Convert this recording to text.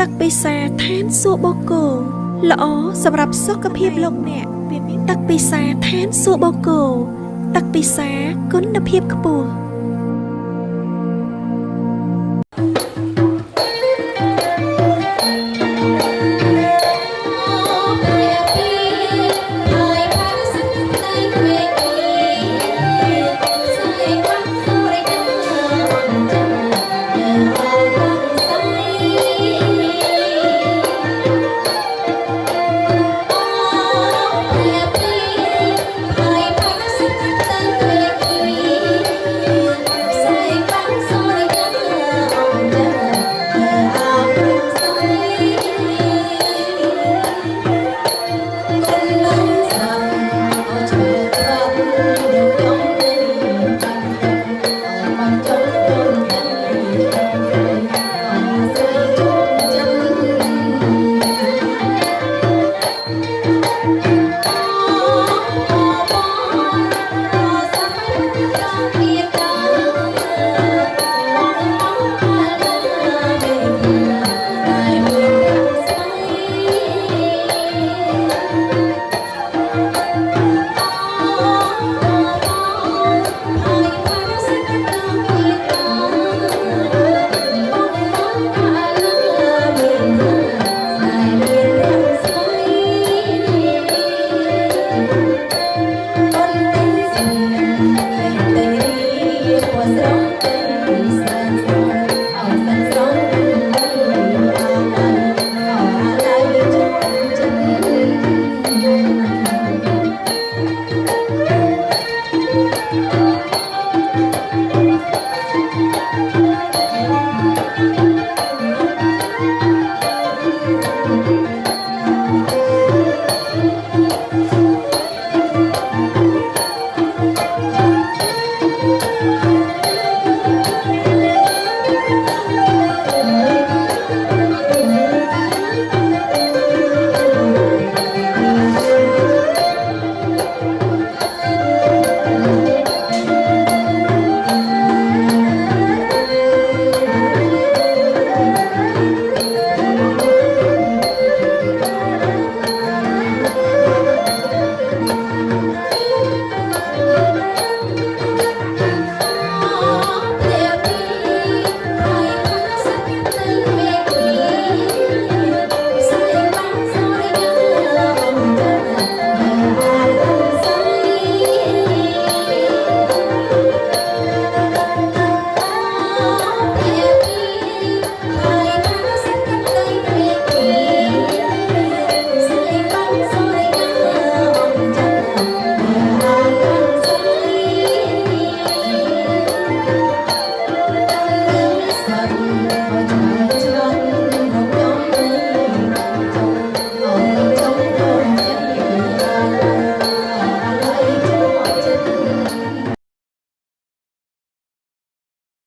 ទឹកពិសាឋានសួគ៌បូកគោល្អសម្រាប់សុខភាពលោកអ្នកទឹកពិសាឋានសួគ៌បូកគោទឹកពិសាគុណភាពខ្ពស់ coração